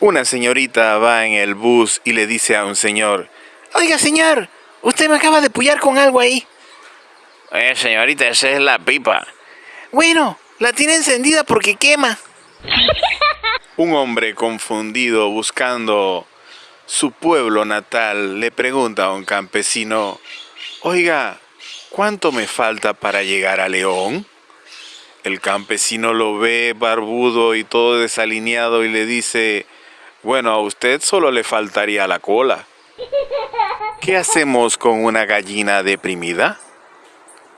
Una señorita va en el bus y le dice a un señor, Oiga, señor, usted me acaba de pullar con algo ahí. Eh, señorita, esa es la pipa. Bueno, la tiene encendida porque quema. Un hombre confundido buscando su pueblo natal le pregunta a un campesino, Oiga, ¿cuánto me falta para llegar a León? El campesino lo ve barbudo y todo desalineado y le dice, bueno, a usted solo le faltaría la cola. ¿Qué hacemos con una gallina deprimida?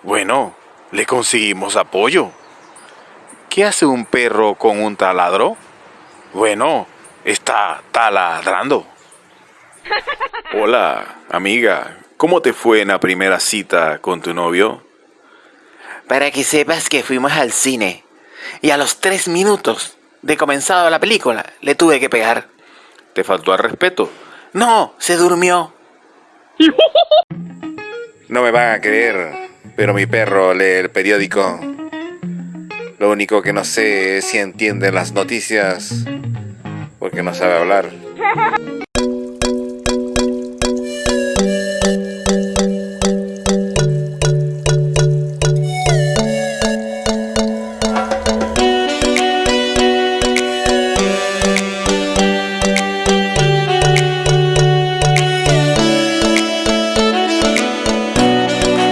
Bueno, le conseguimos apoyo. ¿Qué hace un perro con un taladro? Bueno, está taladrando. Hola, amiga, ¿cómo te fue en la primera cita con tu novio? Para que sepas que fuimos al cine y a los tres minutos de comenzado la película le tuve que pegar. ¿Te faltó al respeto? No, se durmió. No me van a creer, pero mi perro lee el periódico. Lo único que no sé es si entiende las noticias porque no sabe hablar.